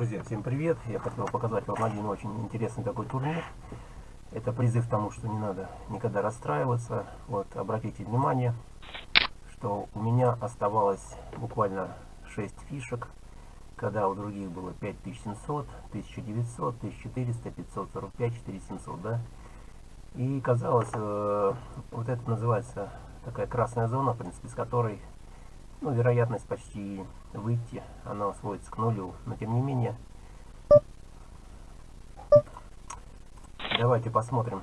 Друзья, всем привет! Я хотел показать вам один очень интересный такой турнир. Это призыв тому, что не надо никогда расстраиваться. Вот, обратите внимание, что у меня оставалось буквально 6 фишек, когда у других было 5700, 1900, 1400, 545, 4700, да? И казалось, э, вот это называется такая красная зона, в принципе, с которой ну, вероятность почти выйти, она сводится к нулю. Но тем не менее, давайте посмотрим.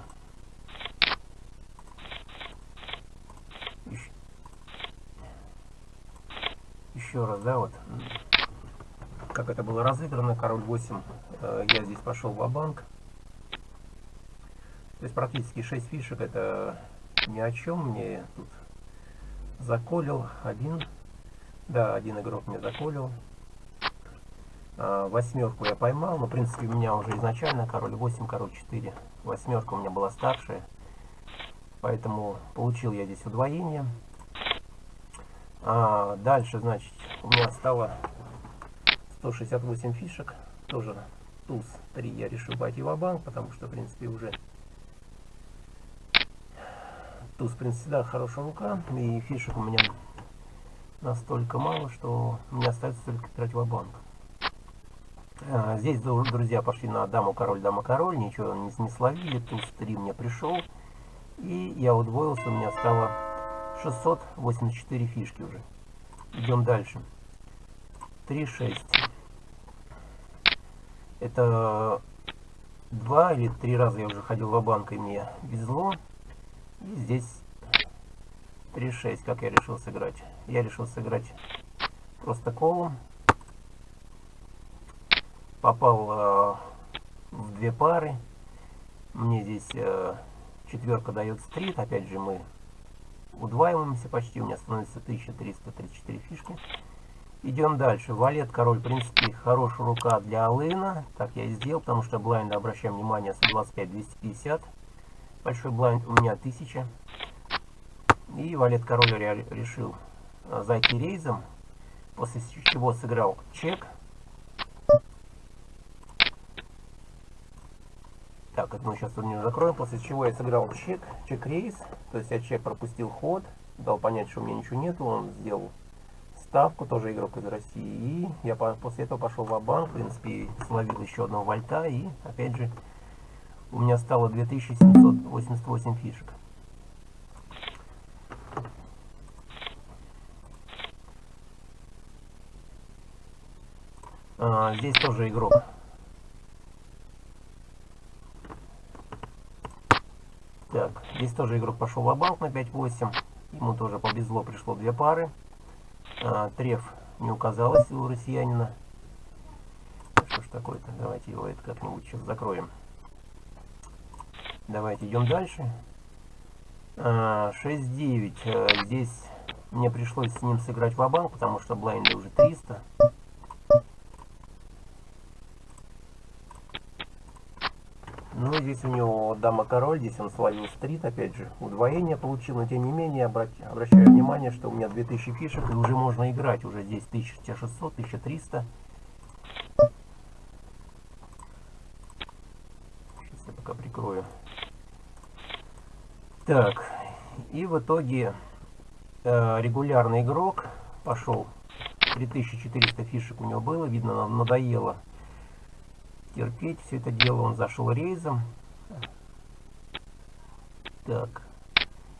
Еще, раз, да, вот, как это было разыграно, король 8, э, я здесь пошел в банк То есть практически 6 фишек, это ни о чем, мне тут заколил один да, один игрок мне заколил. А, восьмерку я поймал, но в принципе у меня уже изначально король 8, король 4. Восьмерка у меня была старшая. Поэтому получил я здесь удвоение. А, дальше, значит, у меня стало 168 фишек. Тоже туз 3 я решил пойти в банк потому что, в принципе, уже туз, в принципе, да, хорошая рука. И фишек у меня настолько мало, что мне остается только в банк а, Здесь, друзья, пошли на даму, король, дама, король, ничего не, не словили, туз 3 мне пришел, и я удвоился, у меня стало 684 фишки уже. Идем дальше. 3-6. Это два или три раза я уже ходил в банк и мне везло. И здесь 3-6, как я решил сыграть. Я решил сыграть просто колом. Попал э, в две пары. Мне здесь э, четверка дает стрит. Опять же мы удваиваемся почти. У меня становится 1334 фишки. Идем дальше. Валет, король, в принципе, хорошая рука для Алына. Так я и сделал, потому что блайнд, обращаем внимание, 125-250. Большой блайнд у меня 1000. И валет король решил э, зайти рейзом, после чего сыграл чек. Так, это мы сейчас турнир закроем, после чего я сыграл чек, чек-рейс, то есть я чек пропустил ход, дал понять, что у меня ничего нету, он сделал ставку, тоже игрок из России, и я после этого пошел в банк в принципе, словил еще одного вольта, и опять же, у меня стало 2788 фишек. А, здесь тоже игрок. Так, здесь тоже игрок пошел в банк на 5-8. Ему тоже повезло, пришло две пары. А, треф не указалось у россиянина. Что ж такое-то? Давайте его это как-нибудь сейчас закроем. Давайте идем дальше. А, 6-9. А, здесь мне пришлось с ним сыграть в банк потому что блайнды уже 300. Ну, здесь у него дама-король, здесь он словил стрит, опять же, удвоение получил, но тем не менее, обращаю внимание, что у меня 2000 фишек, и уже можно играть, уже здесь 1600, 1300. Сейчас я пока прикрою. Так, и в итоге э, регулярный игрок пошел, 3400 фишек у него было, видно, надоело терпеть все это дело. Он зашел рейзом. Так,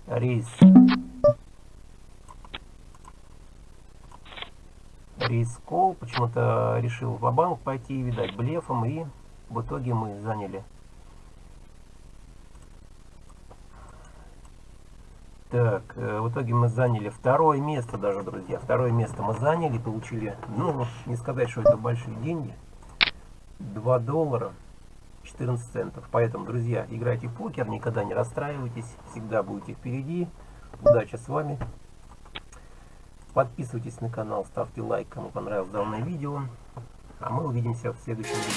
рейс. Рейс кол. Почему-то решил в банк пойти, видать, блефом. И в итоге мы заняли Так, э, в итоге мы заняли второе место даже, друзья. Второе место мы заняли, получили, ну, не сказать, что это большие деньги. 2 доллара 14 центов. Поэтому, друзья, играйте в покер, никогда не расстраивайтесь, всегда будете впереди. Удачи с вами. Подписывайтесь на канал, ставьте лайк, кому понравилось данное видео. А мы увидимся в следующем видео.